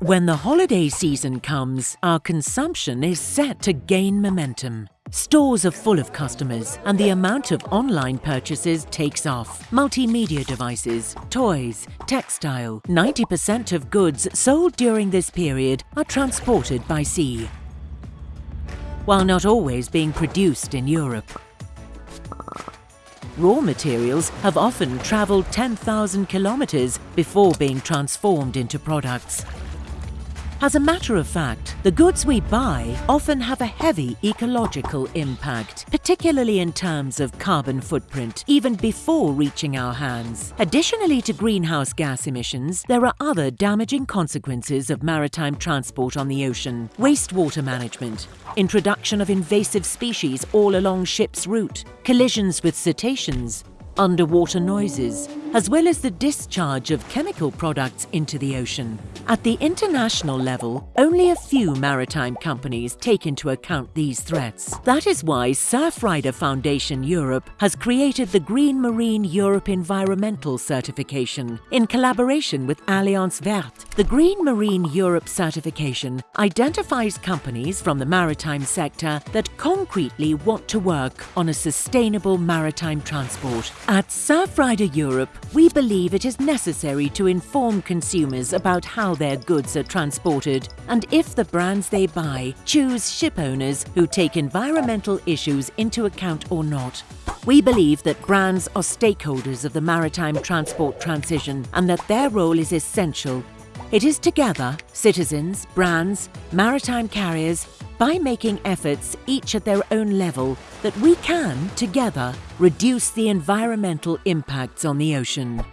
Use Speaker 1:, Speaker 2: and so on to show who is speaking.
Speaker 1: When the holiday season comes, our consumption is set to gain momentum. Stores are full of customers and the amount of online purchases takes off. Multimedia devices, toys, textile, 90% of goods sold during this period are transported by sea. While not always being produced in Europe. Raw materials have often travelled 10,000 kilometres before being transformed into products. As a matter of fact, the goods we buy often have a heavy ecological impact, particularly in terms of carbon footprint, even before reaching our hands. Additionally to greenhouse gas emissions, there are other damaging consequences of maritime transport on the ocean. Wastewater management, introduction of invasive species all along ships' route, collisions with cetaceans, underwater noises, as well as the discharge of chemical products into the ocean. At the international level, only a few maritime companies take into account these threats. That is why Surfrider Foundation Europe has created the Green Marine Europe Environmental Certification. In collaboration with Alliance Verte, the Green Marine Europe certification identifies companies from the maritime sector that concretely want to work on a sustainable maritime transport. At Surfrider Europe, we believe it is necessary to inform consumers about how their goods are transported and if the brands they buy choose ship owners who take environmental issues into account or not. We believe that brands are stakeholders of the maritime transport transition and that their role is essential. It is together, citizens, brands, maritime carriers, by making efforts each at their own level that we can, together, reduce the environmental impacts on the ocean.